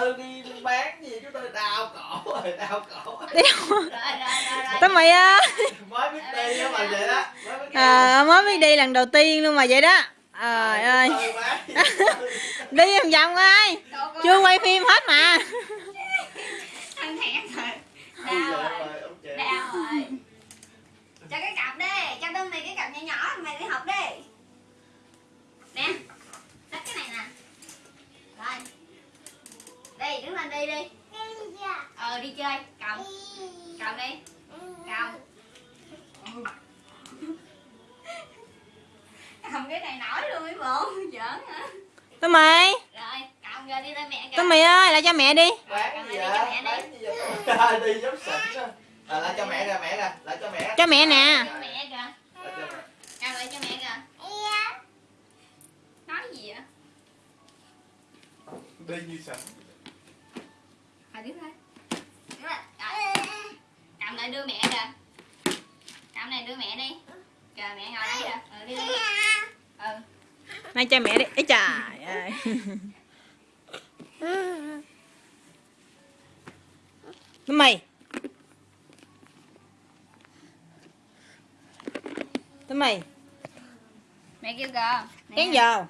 tư đi bán gì chú tư đau cổ rồi đau cổ. Rồi. tao mày á. Mới biết đi á mà vậy đó mới biết à, mới biết đi lần đầu tiên luôn mà vậy đó. Trời ơi. đi vòng vòng coi chưa quay phim hết mà đứng lên đi đi. Ờ đi chơi. Cầm. Cầm đi. Cầm. Cầm cái này nổi luôn mấy bộ giỡn hả? Tao mày. Rồi cầm rồi đi lên mẹ tao kìa mày ơi lại cho mẹ đi. Gì Cầm lại cho mẹ đi. Giống xịn á à, lại cho mẹ kìa mẹ kìa lại cho mẹ. Cho mẹ nè. Cho mẹ kìa. Lại cho mẹ. Cầm lại cho mẹ kìa. Nói gì vậy? Đi như sẵn Thôi Đứng lên Rồi. Cầm lại đưa mẹ kìa. Cầm này đưa mẹ đi. Kìa mẹ ngồi đây kìa. Ừ đi. Đi Ừ. Nay cho mẹ đi. Ấy trời ơi. Mày. Tao mày. Mẹ kêu kìa. Kén giờ